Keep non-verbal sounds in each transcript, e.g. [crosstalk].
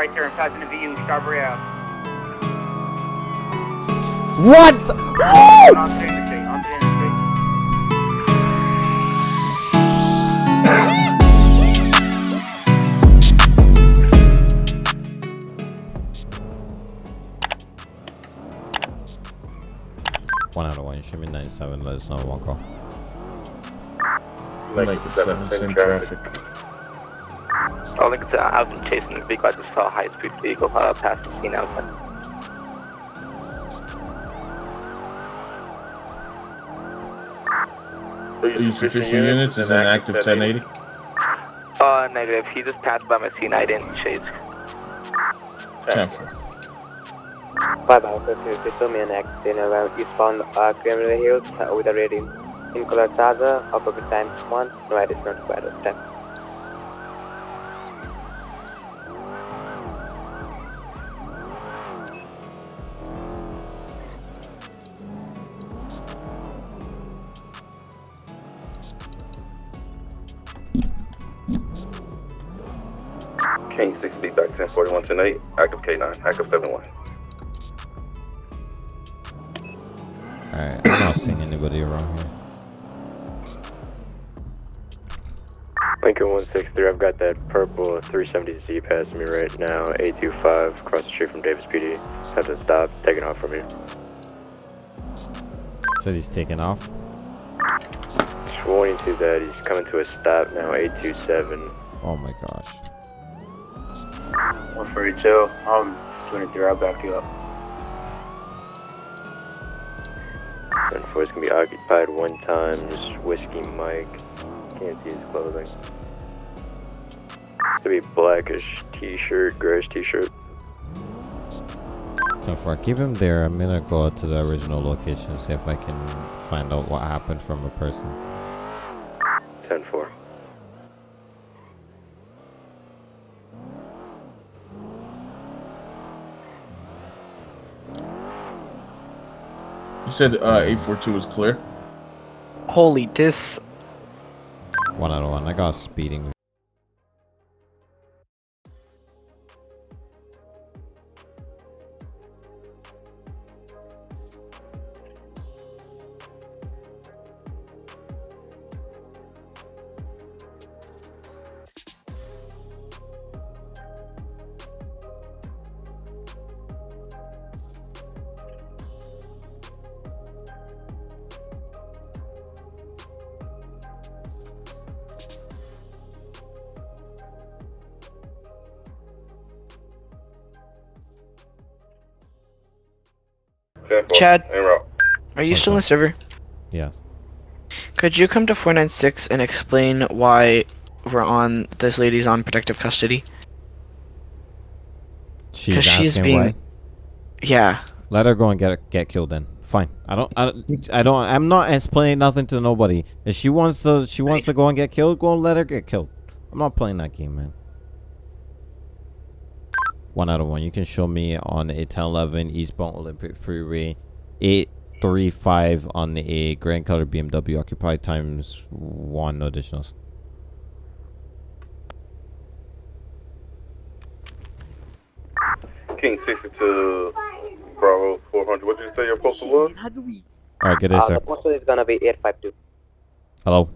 right there in Pasadena VU, Strawberry Ave. What? On to the interstate, on to the interstate. One out of one. Show me 97. Let us know. One call. Like it's same traffic. Oh, I think uh, I've been chasing the vehicle. I just saw a high-speed vehicle past the scene. I was like, Use sufficient units as an active 1080. Uh, negative. He just passed by my scene. I didn't chase. Check. Five Alpha 2, this will be an accident around eastbound uh, Gremlin Hills uh, with a rating in color Plaza, Alpha Times 1, no additional squad of 10. 1041 tonight, active K9, active 71. Alright, I'm not seeing anybody around here. Lincoln 163, I've got that purple 370Z passing me right now, 825, across the street from Davis PD. Have to stop, taking off from here. Said he's taking off. 22 that he's coming to a stop now, 827. Oh my gosh. 142, I'm 23, I'll back you up. And four is gonna be occupied one times, Whiskey Mike. Can't see his clothing. It's gonna be blackish t-shirt, grayish t-shirt. So far, keep him there. I'm gonna go out to the original location, see if I can find out what happened from a person. 10-4. You said uh, 842 is clear. Holy, this. One out of one. I got speeding. Chad, are you still in the server? Yeah. Could you come to 496 and explain why we're on this lady's on protective custody? She's 'Cause asking she's being- why. Yeah. Let her go and get get killed then. Fine. I don't. I, I don't. I'm not explaining nothing to nobody. If she wants to, she wants to go and get killed. Go and let her get killed. I'm not playing that game, man. One out of one. You can show me on a 1011 eastbound Olympic Freeway, 835 on a grand color BMW occupied times one no additionals. King 62, Bravo 400. What did you say your postal was? All right, good day, Uh, sir. the postal is gonna be 852. Hello.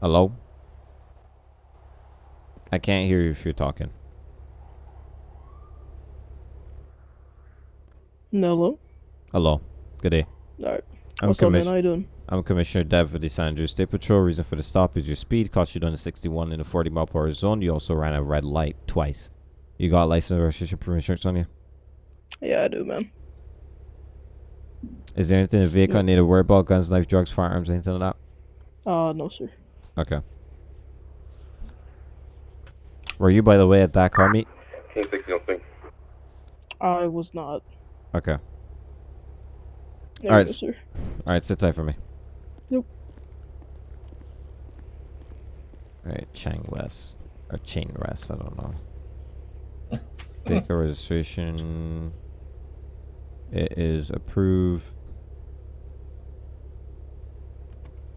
Hello. I can't hear you if you're talking. Hello. Hello. Good day. Alright. I'm What's up, man? How you doing? I'm Commissioner Dev for the San Andreas State Patrol. Reason for the stop is your speed. Caught you doing a 61 in a 40 mile per hour zone. You also ran a red light twice. You got license registration proof insurance on you? Yeah, I do, man. Is there anything in the vehicle I need to worry about? Guns, knife, drugs, firearms, anything like that? Uh, no, sir. Okay. Were you, by the way, at that car meet? King 60 on scene. I was not. Okay. There All right. Go, All right, sit tight for me. Yep. Alright, Chang West. Or Chain West, I don't know. [laughs] Vehicle registration. It is approved.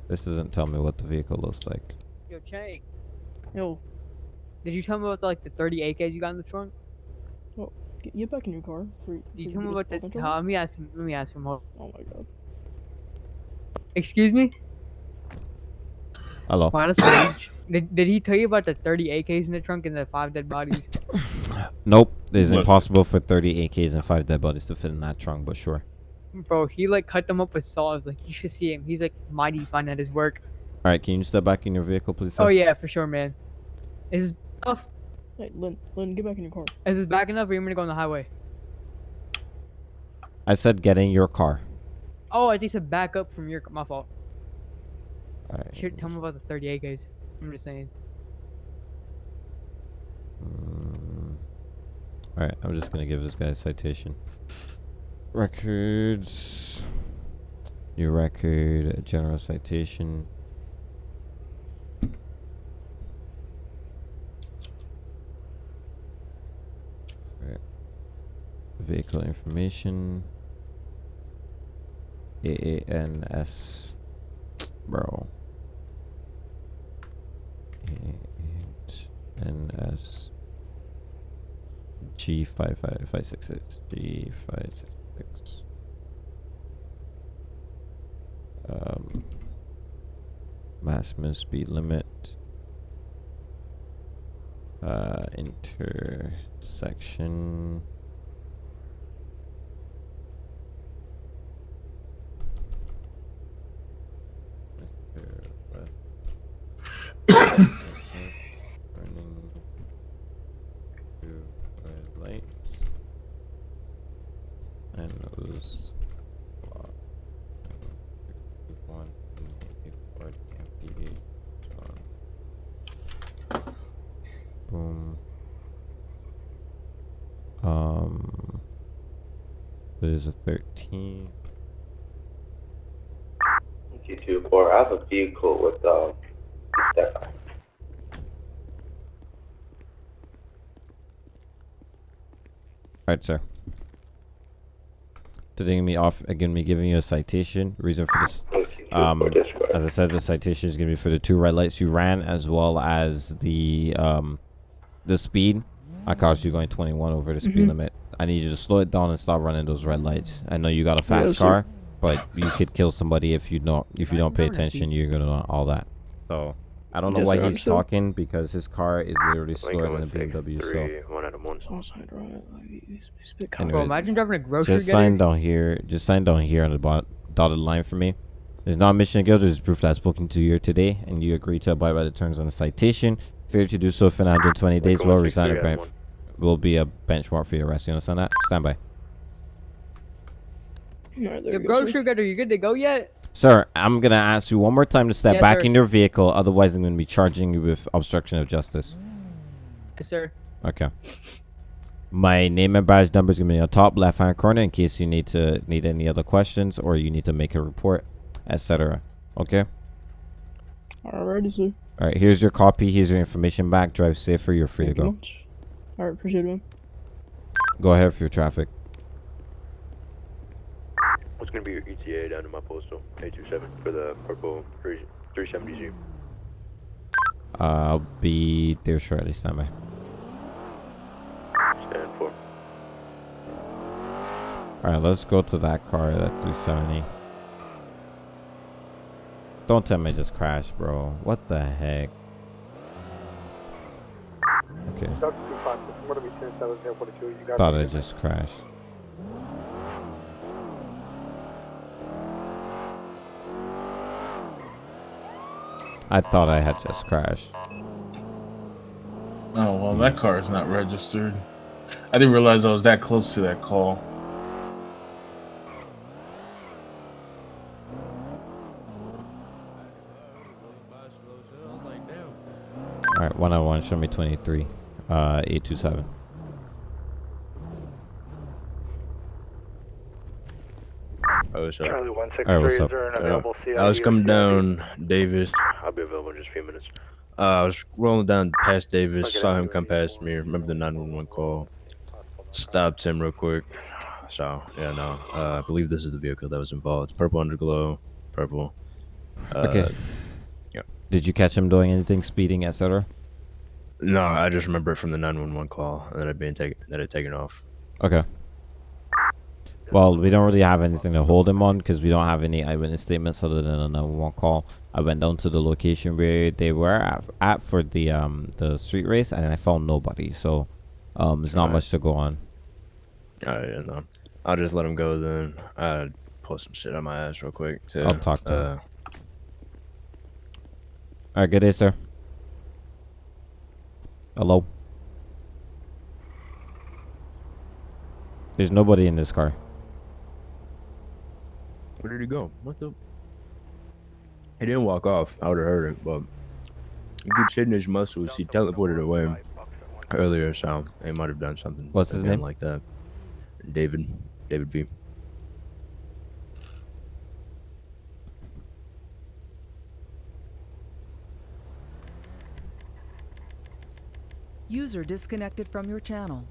This doesn't tell me what the vehicle looks like. Yo, Chang. Yo. Did you tell me about like the 30 AKs you got in the trunk? Get, get back in your car. For, Did you tell me about the? Uh, let me ask him. Let me ask him. Hold- Oh my god. Excuse me. Hello. Wow, that's. [coughs] Did, did he tell you about the 30 AKs in the trunk and the five dead bodies? [coughs] Nope. It's Look. impossible for 30 AKs and five dead bodies to fit in that trunk, but sure. Bro, he like cut them up with saws. Like you should see him. He's like mighty fine at his work. All right, can you step back in your vehicle, please? Sir? Oh yeah, for sure, man. Is this enough? Hey, Lynn, Lynn, get back in your car. Is this back enough? Or you want me to go on the highway? I said get in your car. Oh, I think said back up from your. My fault. All right. Shit, tell me about the 30 guys. I'm just saying. Mm. All right, I'm just gonna give this guy a citation. Records. New record, general citation. Right. Vehicle information. AANS. Bro. AANS. G five five five six six G five six six. Um, maximum speed limit. Uh, intersection. Mr. West. Turning two red lights. And those block. One, eight, four, MPD. Boom. Um, it is a 13. G24, I have a vehicle with, um, Stefan. Alright, sir. Today me off again me giving you a citation. Reason for this um as I said the citation is gonna be for the two red lights you ran as well as the um the speed. I caused you going twenty one over the speed Mhm. limit. I need you to slow it down and stop running those red lights. I know you got a fast Yes, sir. car, but you could kill somebody if you don't if you don't pay attention you're gonna know all that. So I don't know Yes, why sir, he's understood. talking because his car is literally slower than a BMW. So one item one. Sorry, right. Like, he's, he's a bit Anyways. Bro, imagine driving a grocery just getter. sign down here. Just sign down here on the bot- dotted line for me. There's not a mission to go. There's proof that I've spoken to you today, and you agree to abide by the terms on the citation. Failure to do so within 120 days will resign a bench. Will be a benchmark for your arrest. You understand that? Stand by, Alright, there Your go, sir. grocery getter, you good to go yet? sir. I'm gonna ask you one more time to step Yes, back sir. in your vehicle. Otherwise, I'm gonna be charging you with obstruction of justice. Yes, sir. Okay. My name and badge number is gonna be in the top left hand corner in case you need to need any other questions or you need to make a report, etc. Okay. Alrighty, sir. All right, here's your copy. Here's your information back. Drive safer. You're free Thank to you go. Much. Alright, appreciate it, man. Go ahead for your traffic. What's gonna be your ETA down to my postal? 827 for the purple 3 370Z. Uh, I'll be there shortly. Stand by. Stand for. All right, let's go to that car, that 370. Don't tell me I just crashed, bro. What the heck? Okay. Thought I just crashed. I thought I had just crashed. Oh well, that car is not registered. I didn't realize I was that close to that call. All right, one on one. Show me 23. Uh, 827. Oh, what's up? Charlie one six All right, what's up? There an Uh, I was coming down Davis. I'll be available in just a few minutes. Uh, I was rolling down past Davis, Okay. saw him come past me. Remember the 911 call? Stopped him real quick. So yeah, no. Uh, I believe this is the vehicle that was involved. Purple underglow, purple. Uh, Okay. yep. Did you catch him doing anything, speeding, etc.? No, I just remember it from the 911 call that had been taken that had taken off. Okay. Well, we don't really have anything to hold him on because we don't have any eyewitness statements other than a 911 call. I went down to the location where they were at, at for the um the street race and I found nobody. So um there's not Alright. much to go on. Oh yeah, no. I'll just let him go then. I pull some shit on my ass real quick. To, I'll talk to him. uh, All right, good day, sir. Hello. There's nobody in this car. Where did he go? What the? He didn't walk off. I would have heard it, but he keeps hitting his muscles. He teleported away earlier, so he might have done something. What's his name? Like that. David. David V. User disconnected from your channel.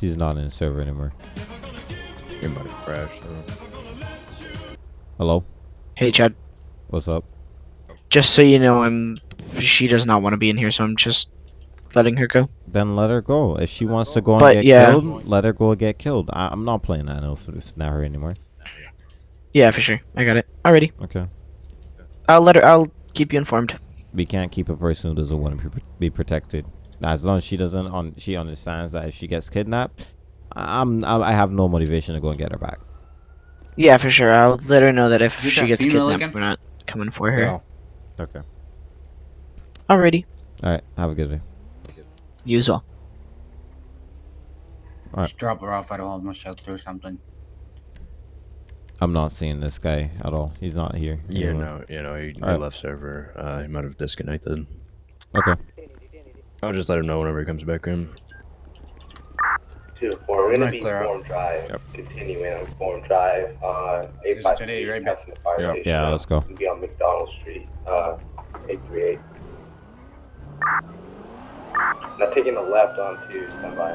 He's not in the server anymore. He might have crashed. Hello. Hey, Chad. What's up? Just so you know, I'm. She does not want to be in here, so I'm just letting her go. Then let her go. If she wants to go and But, get yeah. killed, let her go and get killed. I, I'm not playing that if it's not her anymore. Yeah, for sure. I got it. Alrighty. Okay. I'll let her. I'll keep you informed. We can't keep a person who doesn't want to be, be protected. As long as she doesn't, on she understands that if she gets kidnapped, I- I'm I I have no motivation to go and get her back. Yeah, for sure. I'll let her know that if Is she that gets kidnapped, again? we're not coming for her. Yeah. Okay. Alrighty. All right. Have a good day. You as well. All right. Just drop her off at a homeless shelter or something. I'm not seeing this guy at all. He's not here. Yeah, anymore. no, you know, he, he Alright. left server. Uh, he might have disconnected. Okay. I'll just let him know whenever he comes back in. Two four. We're gonna Right, be clear. Forum Drive. Continuing on Forum Drive. Uh, eight five today, three. right back. Passing the fire Yeah. station. Yeah, let's go. We'll Be on McDonald Street. Uh, eight three eight. Now taking the left onto standby.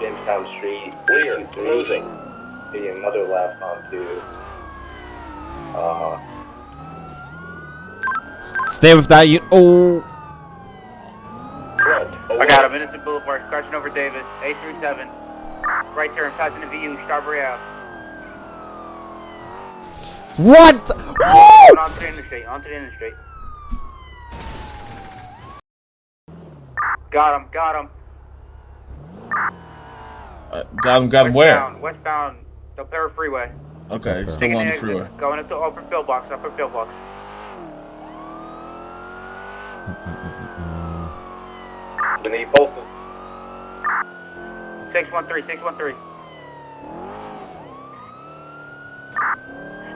Jamestown Street. Clear. Closing. Taking another left onto. Uh, Stay with that. You. Oh. I got him. Innocent Boulevard, crossing over Davis. A37. Right turn, passing the VU, Strawberry Ave. What? Going onto the interstate, onto the interstate. Got him, got him. Uh, got him. Got him where? Westbound, westbound, Del Perro Freeway. Okay, Okay. still Taking on the the exit, freeway. Going into upper pillbox, upper pillbox. the need postal. 613, 613.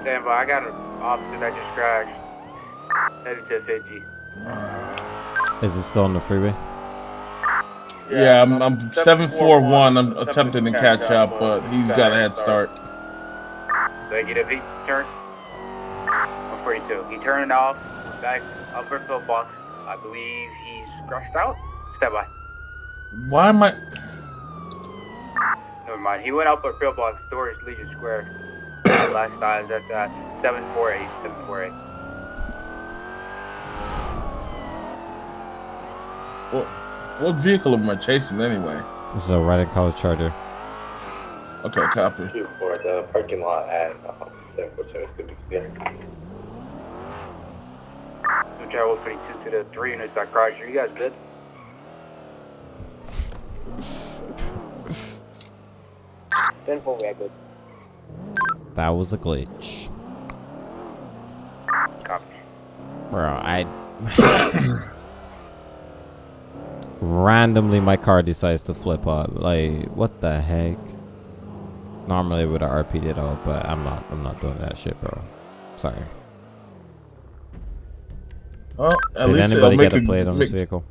Stand by, I got an officer that just crashed. Headed to 50. Is it still on the freeway? Yeah, I'm, I'm seven four one. I'm attempting to catch up, but he's got a head start. Negative, he turned. 142. He turned off, back upper pillbox. I believe he's crushed out. Stand by. Why am I? Never mind. He went upper pillbox towards Legion Square. [coughs] Last eyes at that uh, 748. 748. What, what vehicle am I chasing anyway? This is a red color charger. Okay, copy. Two for the parking lot at um, seven four seven. Good to clear. So travel 22 to the three units that crashed. Are you guys good? Ten four. We are good. That was a glitch. Copy. Bro, I. Randomly, my car decides to flip up. Like, what the heck? Normally, I would have RP'd it out, but I'm not. I'm not doing that shit, bro. Sorry. Well, at Did least anybody get a a- plate on this vehicle?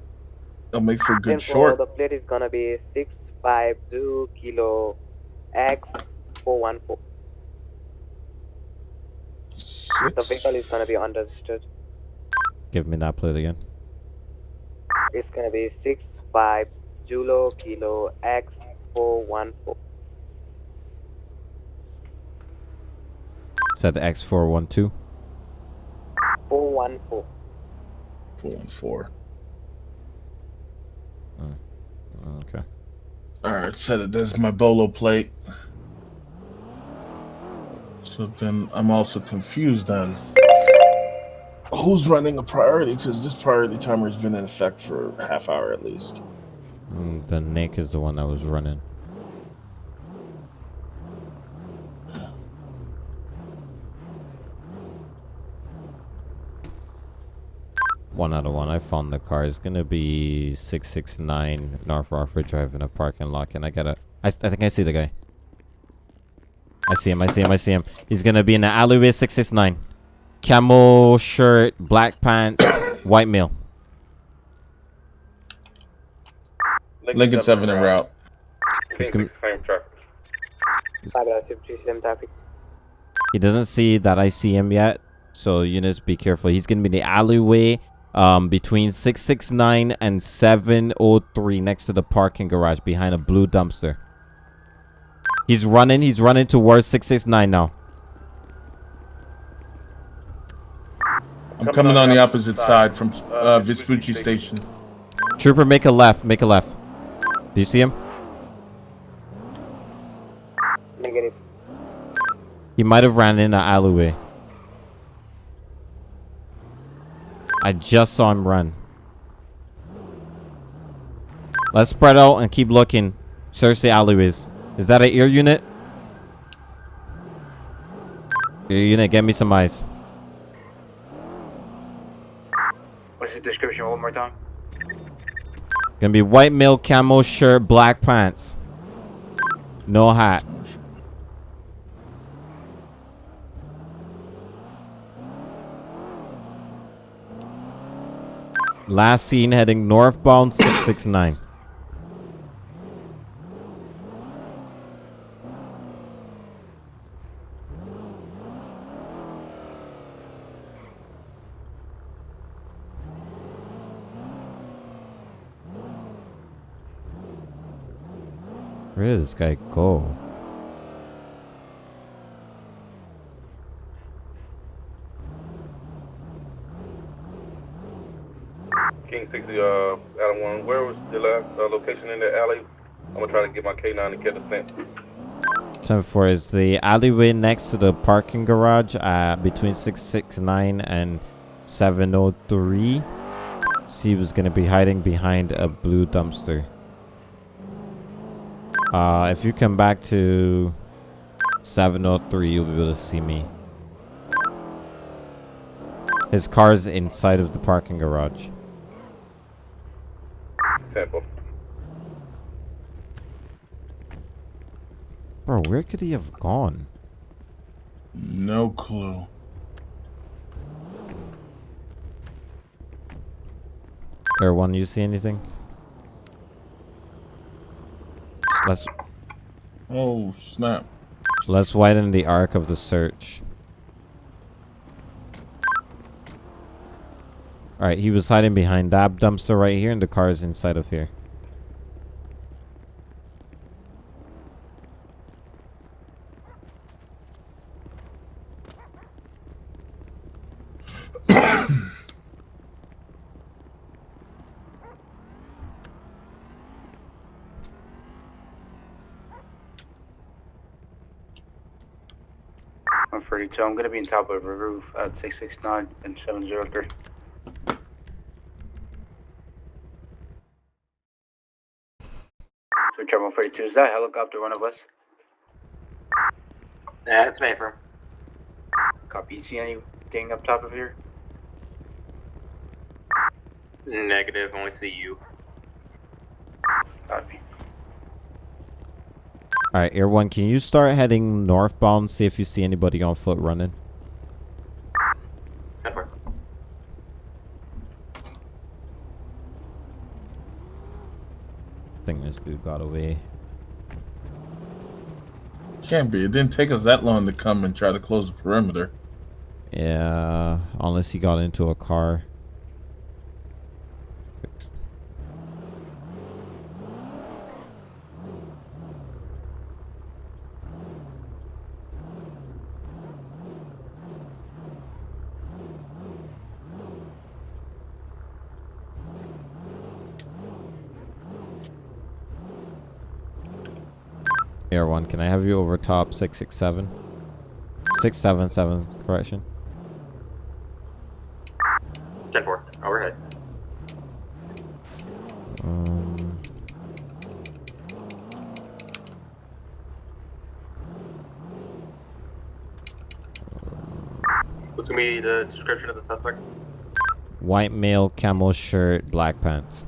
It'll make for a good 10-4, short. The plate is gonna be six five two kilo X four one four. The vehicle is gonna be unregistered. Give me that plate again. It's gonna be six five Julo kilo X four one four. Said X412. Four one four. 414. Okay. All right, set it. There's my bolo plate. So then I'm also confused then. Who's running a priority? Because this priority timer has been in effect for a half hour at least. Mm, the Nick is the one that was running. One out of one. I found the car. It's gonna be six six nine North Rockford Drive in a parking lot. Can I get a? I, I think I see the guy. I see him. I see him. I see him. He's gonna be in the alleyway six six nine. Camel shirt, black pants, [coughs] white male. Lincoln 7 en route. He's gonna, Five out of two, same. He doesn't see that I see him yet, so units be careful. He's gonna be in the alleyway um between 669 and 703 next to the parking garage behind a blue dumpster. He's running, he's running towards 669 now. I'm coming on the opposite side from uh, Vespucci Station. Trooper, make a left, make a left. Do you see him? Negative. He might have ran in the alleyway. I just saw him run. Let's spread out and keep looking. Search the alleyways. Is that an ear unit? Ear unit, get me some ice. What's the description one more time? Gonna be white male camo shirt, black pants. No hat. Last seen heading northbound 669. Did this guy go? King 60, uh, Adam 1, where was the last uh, location in the alley? I'm gonna try to get my K9 to catch a scent. 10 4 is the alleyway next to the parking garage uh, between 669 and 703. Steve going to be hiding behind a blue dumpster. Uh, if you come back to 703, you'll be able to see me. His car's inside of the parking garage. Temple. Bro, where could he have gone? No clue. Air one, you see anything? Let's Oh, snap. let's widen the arc of the search. Alright, he was hiding behind that dumpster right here and the car is inside of here. I'm gonna be on top of a roof at 669 and 703. So Charlie 142, is that helicopter one of us? Yeah, it's Mayfair. Copy. You see anything up top of here? Negative, only see you. Copy. Alright, Air one, can you start heading northbound, see if you see anybody on foot running? Temper. I think this dude got away. Can't be. It didn't take us that long to come and try to close the perimeter. Yeah, unless he got into a car. Air 1, can I have you over top 667? 677, correction. 10 4, overhead. Um, What's gonna be the description of the suspect? white male, camel shirt, black pants.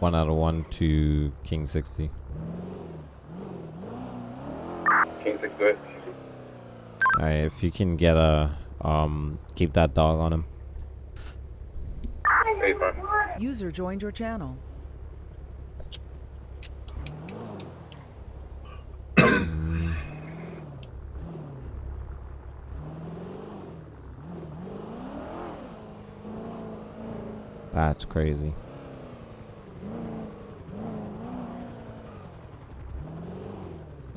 One out of one to King 60. King six, go. Alright, if you can get a um keep that dog on him. User joined your channel. That's crazy.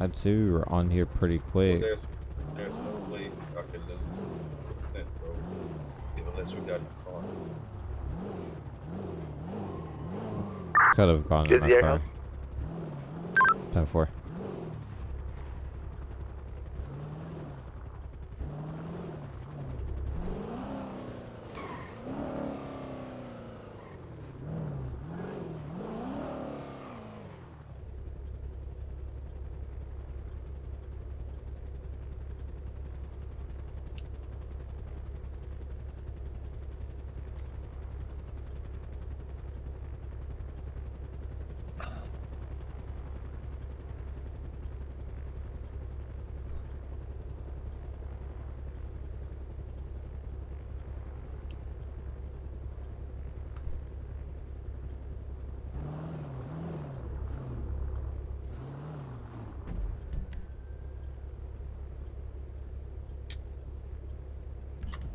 I'd say we were on here pretty quick. There's, there's no way I can lose percent, bro. Unless you got the car. Could have gone in my car. house? 10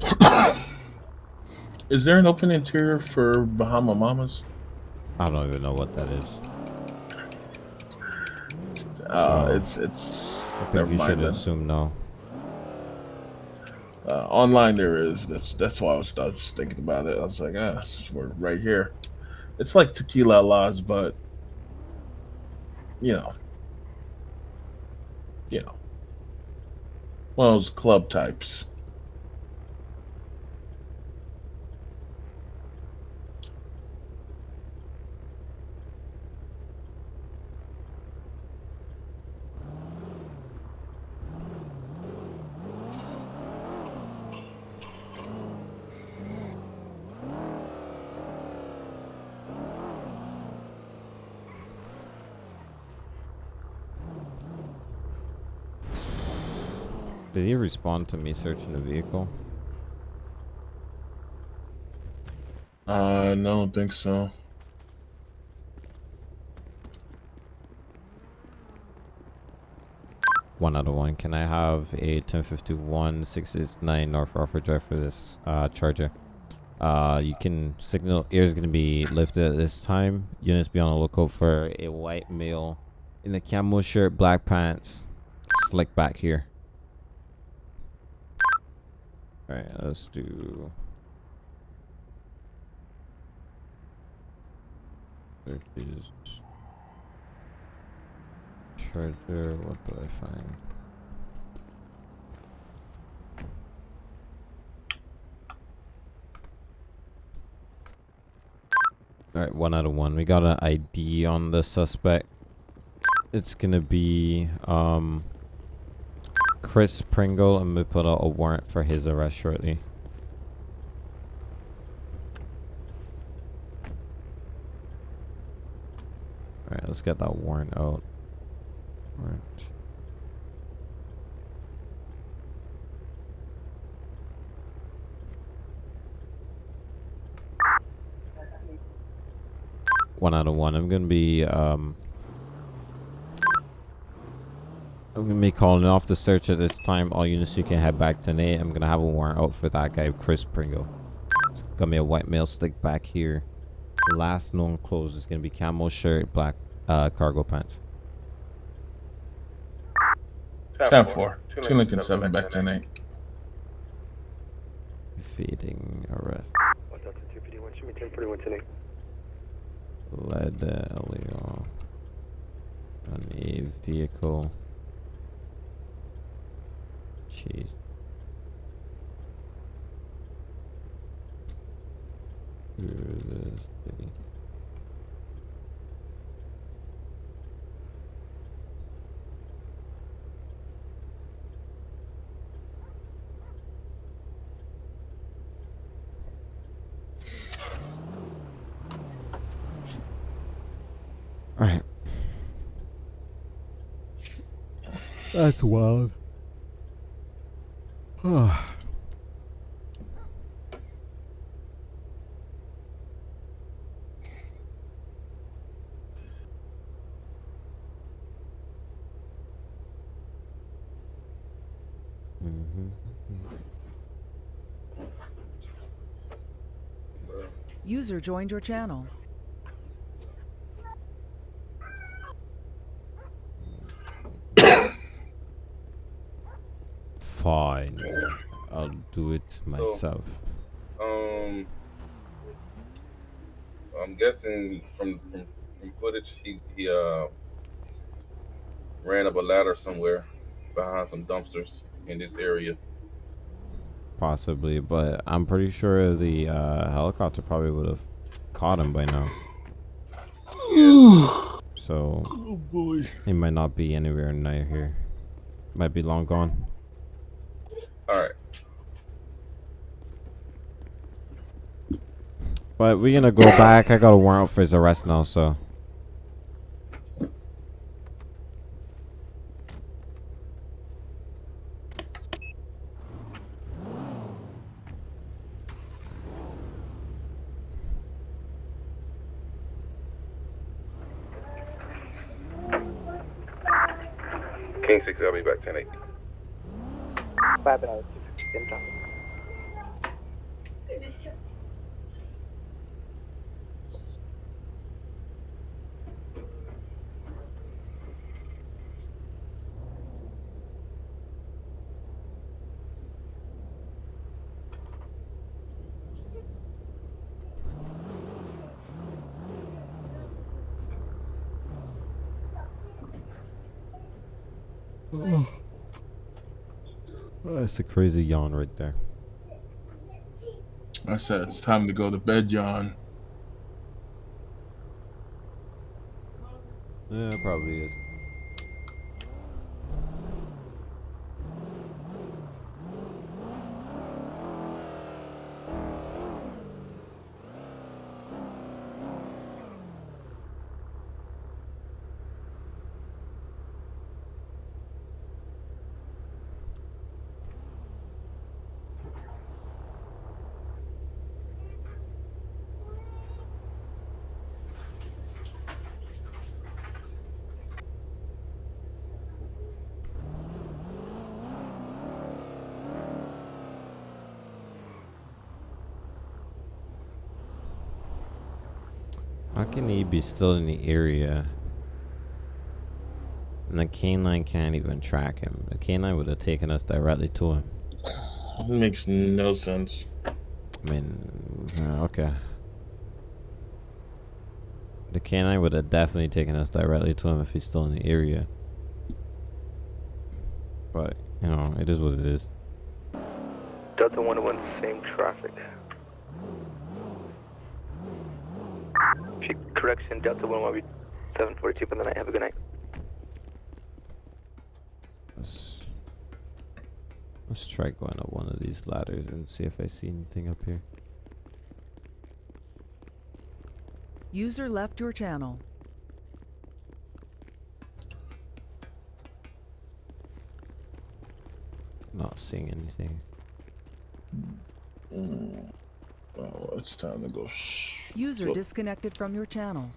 [coughs] Is there an open interior for Bahama Mamas? I don't even know what that is. Uh, So, it's it's. I think never you mind should then. assume no. Uh, online there is. That's that's why I was, I was just thinking about it. I was like, ah, this is where- right here. It's like tequila laws, but you know, you know, one of those club types. Did he respond to me searching the vehicle? Uh, no, I don't think so. One out of one. Can I have a 1051 669 North Rockford Drive for this uh, charger? Uh, you can signal ear is gonna be lifted at this time. Units be on the lookout for a white male in the camo shirt, black pants, slick back here. All right, let's do. There is charger. What do I find? All right, one out of one. We got an ID on the suspect. It's gonna be um Chris Pringle, and we put out a warrant for his arrest shortly. All right, let's get that warrant out. Warrant. One out of one. I'm gonna be um. I'm gonna be calling off the search at this time. All units you can head back to Nate. I'm gonna have a warrant out for that guy, Chris Pringle. Got me a white male stick back here. Last known clothes is gonna be camo shirt, black uh, cargo pants. 10 4. 2 Lincoln 7 back 10 8. Feeding arrest. One Delta 2 PD 1, show me 10 41 10 Led uh, illegal on a vehicle. Jeez. City. Alright. That's wild. User joined your channel. Fine. I'll do it myself. Um, I'm guessing from from, from footage, he he uh ran up a ladder somewhere behind some dumpsters in this area. Possibly, but I'm pretty sure the uh, helicopter probably would have caught him by now. [sighs] So Oh boy. he might not be anywhere near here. Might be long gone. All right. But we're gonna go back. I got a warrant for his arrest now, so King six, I'll be back ten eight. Five hours, same traffic. That's a crazy yawn right there. I said it's time to go to bed, John. Yeah, it probably is. How can he be still in the area? And the canine can't even track him. The canine would have taken us directly to him. It makes no sense. I mean, uh, okay. The canine would have definitely taken us directly to him if he's still in the area. But, you know, it is what it is. Delta 101, same traffic. She- Correction, Delta 101 will be 742 for the night. Have a good night. Let's, let's try going up one of these ladders and see if I see anything up here. User left your channel. Not seeing anything. Mm. Oh, it's time to go. User disconnected from your channel.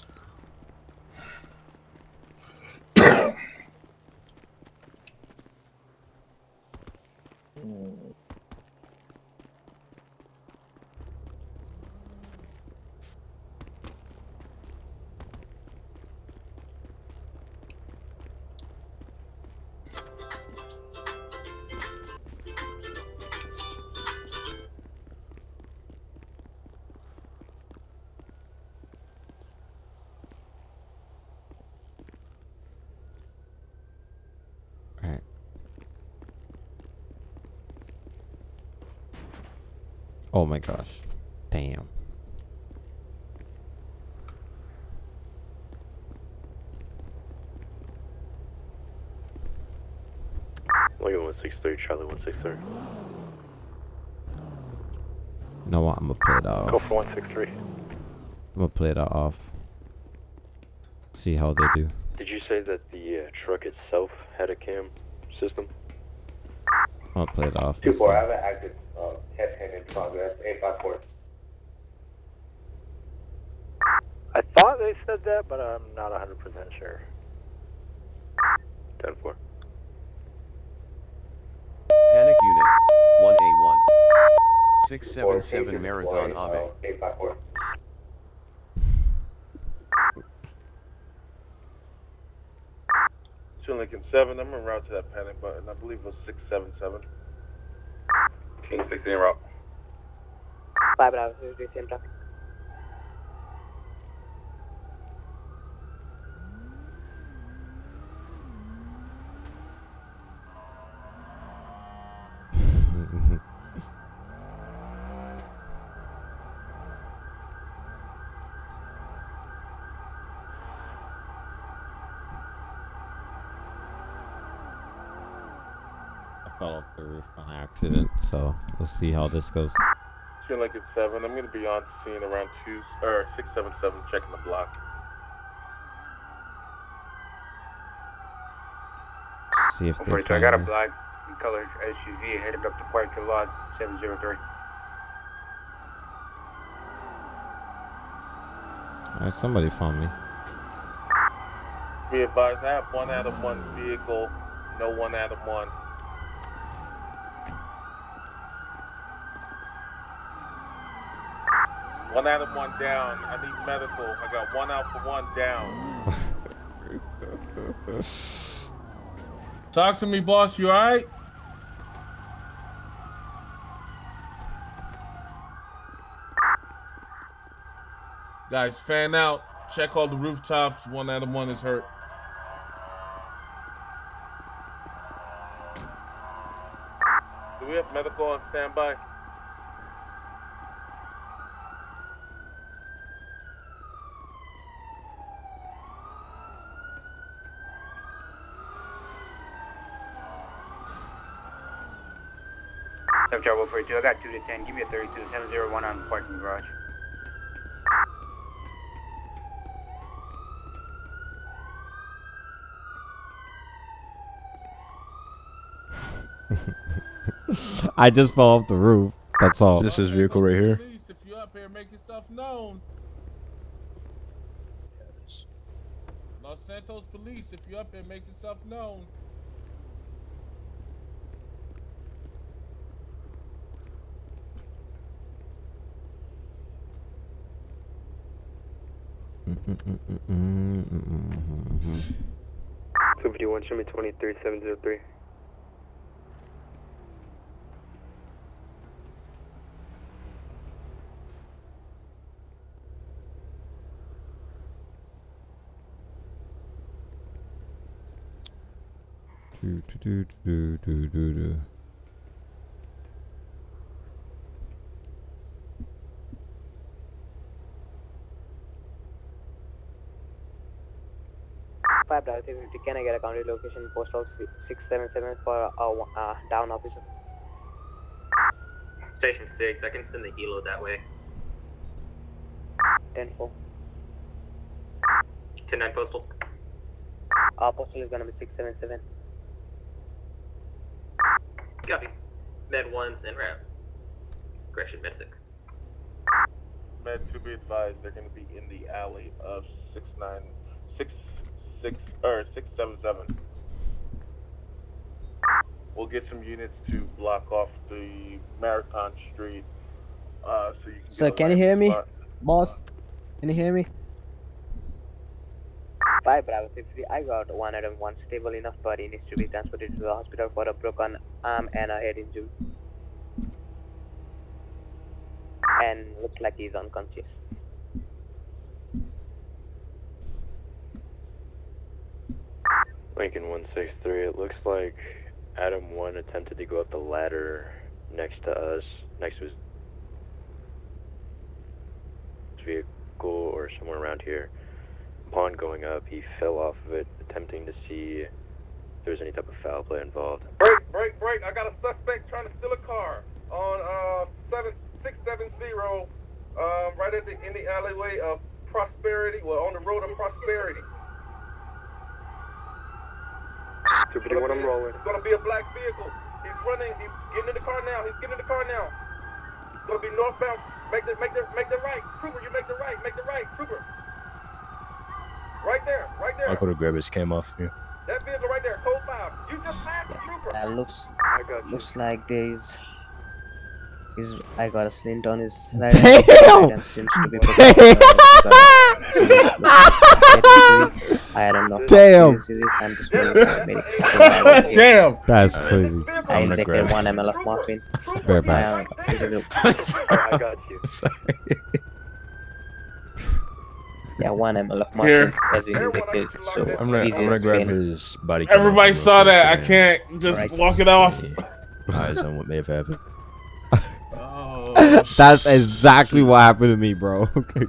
Gosh. Damn. Lincoln 163, Charlie 163. You know what? I'm gonna play it off. Go for 163. I'm gonna play that off. See how they do. Did you say that the uh, truck itself had a cam system? I'm gonna play it off. 2 4. I have an active uh, head hand in progress. Eight five four. I thought they said that, but I'm not 100% sure. 10 4. Panic Unit 1A1 677 Marathon Ave. Eight five four. Two Lincoln 7, I'm en route to that panic button. I believe it was 677. King 16 route. Five Bravo, same traffic. I fell off the roof on accident, so we'll see how this goes. Two Lincoln 7, I'm going to be on scene around 2, or 677, checking the block. See if they 142, I got a find me. black and colored SUV headed up to parking lot 703. Alright, somebody found me. Be advised, I have one out of 1 vehicle, no one out of One Adam 1 down. I need medical. I got one out for one down. [laughs] Talk to me, boss. You alright? Guys, fan out. Check all the rooftops. One out of 1 is hurt. Do we have medical on standby? Seven Charlie 142, I got 2 to 10. Give me a 32 701 on the parking garage. [laughs] I just fell off the roof. That's all. Is this is vehicle right here? If you up here, make yourself known. Los Santos Police, if you up here, make yourself known. Two fifty one, show me twenty three seven zero three. Do, do, do, do, do, do, do. Five Bravo 350, can I get a county location postal 677 for a uh, down officer? Station 6, I can send the helo that way. 10 4. 10 9 postal. Uh, postal is gonna be 677. Copy. Med 1's en route. Correction, Med 6. Med to be advised, they're going to be in the alley of six nine six six or six seven seven. We'll get some units to block off the Marathon Street, uh, so you can. So get can you hear landing me, spot. boss? Can you hear me? 5 Bravo 350, I got one Adam 1 stable enough, but he needs to be transported to the hospital for a broken arm and a head injury. And looks like he's unconscious. Lincoln 163, it looks like Adam 1 attempted to go up the ladder next to us, next to his vehicle or somewhere around here. Upon going up, he fell off of it, attempting to see if there was any type of foul play involved. Break, break, break. I got a suspect trying to steal a car on uh seven six seven zero, um, right at the in the alleyway of Prosperity. Well, on the road of Prosperity. Super D, what I'm rolling. It's gonna be a black vehicle. He's running. He's getting in the car now. He's getting in the car now. It's gonna be northbound. Make the make the make the right. Trooper, you make the right. Make the right. Trooper. Right there. Right there. I could have grabbed his cam off here. That vehicle right there. Code five. You just passed the trooper. That looks I got you. looks like there's is I got a splint on his right Damn! hand [laughs] and seems to be broken. I don't know. Damn. How just waiting for the medics to arrive [laughs] here. Damn. That's crazy. I [laughs] [laughs] I'm gonna injected one ml of morphine. Bear back. I, um, I got you. Sorry. yeah, one ml of Here. morphine was injected. So I'm gonna, I'm easy gonna grab his body. Everybody saw that. I can't just Alright. walk it off. Eyes on what may have happened. [laughs] That's exactly what happened to me, bro. Okay.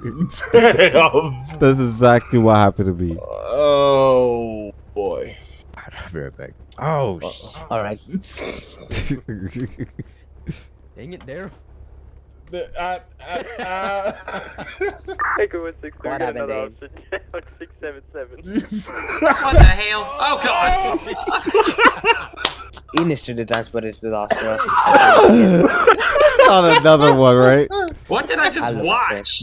[laughs] damn. That's exactly what happened to me. Oh boy. I'll be right back. Oh, sh- All right. [laughs] dang it, Daryl. The- I- I- I- [laughs] Echo 163, What got happened, another Dave? officer [laughs] 677. [laughs] What the hell? Oh god! He needs to be transported to the hospital. Not another one, right? What did I I'll just look watch?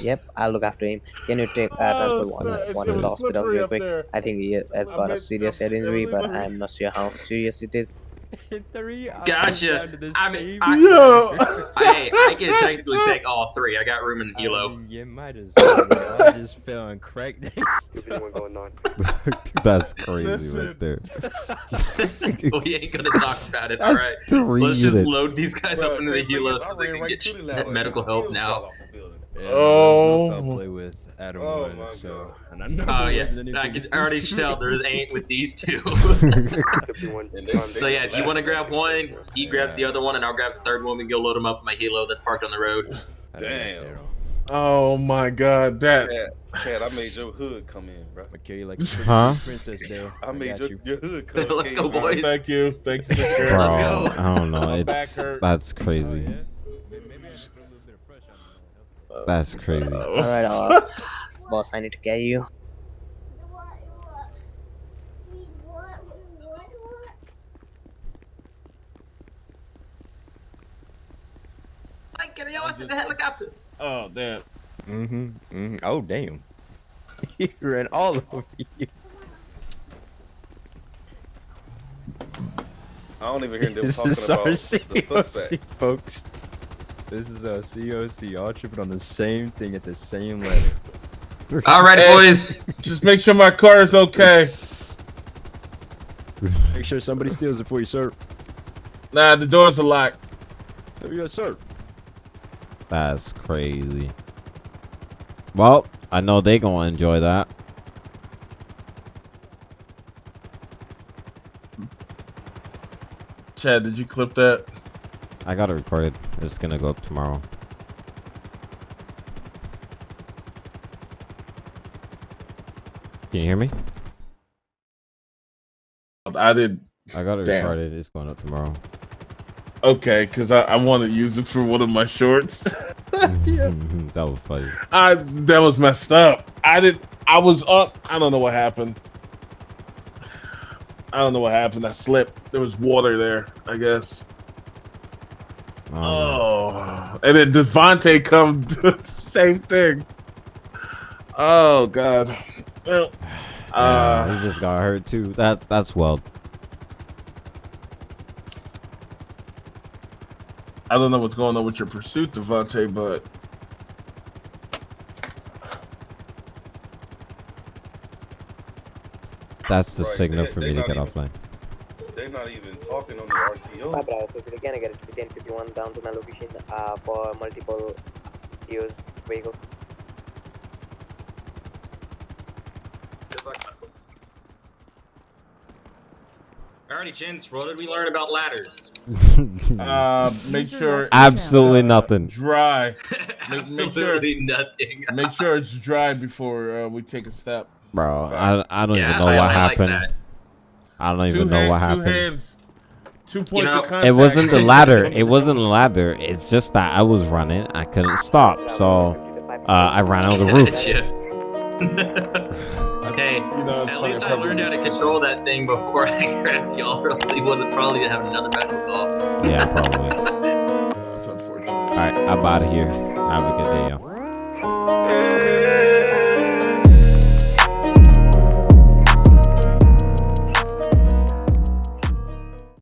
yep, I'll look after him. Can you take uh, Oh, transport one, it's one so to the hospital real quick? there. I think he has I got a serious head injury, but. I'm not sure how serious it is. [laughs] Three Gotcha. down to the I mean, I, Yo. hey, [laughs] I can technically take all three. I got room in the I helo. mean, you might as well. I'm just feeling and cracked next to Super D, one going on. [laughs] That's crazy Listen. right there. we ain't gonna talk about it. All That's right. three Let's just units. load these guys Bro, up into the crazy thing helo so they can right get to the sh- ladder and medical help now. fell off the building. Yeah, Oh. No play with Adam Oh one, my so God. and I know Oh there yeah, wasn't I can already do. tell there ain't with these two. 51, And they- so yeah, if you want to grab one, he grabs the other one, and I'll grab the third one. We go load them up in my helo that's parked on the road. Damn. Oh my god, that Chad, Chad, I made your hood come in, bro. I carry you like a [laughs] Huh? princess, Daryl. I made your, you. your hood [laughs] come in. Let's go, boys. thank you. Thank you for Bro, sharing. Let's go. I don't know. It's hurt. that's Oh, crazy. yeah? Maybe maybe I should put a little bit of pressure on That's crazy. [laughs] All right, uh, boss, I need to get you. Like, get your ass in the helicopter. Oh damn. Mm-hmm. mm-hmm. Oh damn. [laughs] he ran all over you. I don't even hear them [laughs] This talking about our the suspect. folks. This is uh, a COC, all tripping on the same thing at the same level. [laughs] All right, Hey. boys. [laughs] Just make sure my car is okay. [laughs] Make sure somebody steals it for you, sir. Nah, the doors are locked. Oh, there you go, sir. That's crazy. Well, I know they gonna enjoy that. Chad, did you clip that? I got it recorded. It's gonna go up tomorrow. Can you hear me? I did. I got it Damn. recorded. It's going up tomorrow. Okay, because I, I want to use it for one of my shorts. [laughs] Mm-hmm, mm-hmm. that was funny. I that was messed up. I did. I was up. I don't know what happened. I don't know what happened. I slipped. There was water there. I guess. Oh, and then Devontae come [laughs] do the same thing. Oh God. Well, Yeah, uh, he just got hurt too. That's that's well. I don't know what's going on with your pursuit, Devontae, but That's the Right, signal they- for they me to get offline. They're not even talking on the RTO. Bye, bravo. So can I get it to 1051 down to my location uh, for multiple use vehicles? Alrighty, Chins, what did we learn about ladders? [laughs] Uh, make sure Absolutely nothing. dry. [laughs] Make, make sure Absolutely nothing. make sure it's dry before uh, we take a step. Bro, I, I don't Yeah, even know I- what I happened. that. I don't Two even know hand- what two happened. hands, two points know, of contact. It wasn't the [laughs] ladder. It wasn't the ladder. It's just that I was running. I couldn't stop, so uh, I ran out of the roof. Gotcha. [laughs] hey, know, at least I I learned how to control that thing before [laughs] I grabbed y'all, or else we would have probably have another medical call. Yeah, probably. That's unfortunate. All right, I'm out of here. Have a good day, y'all.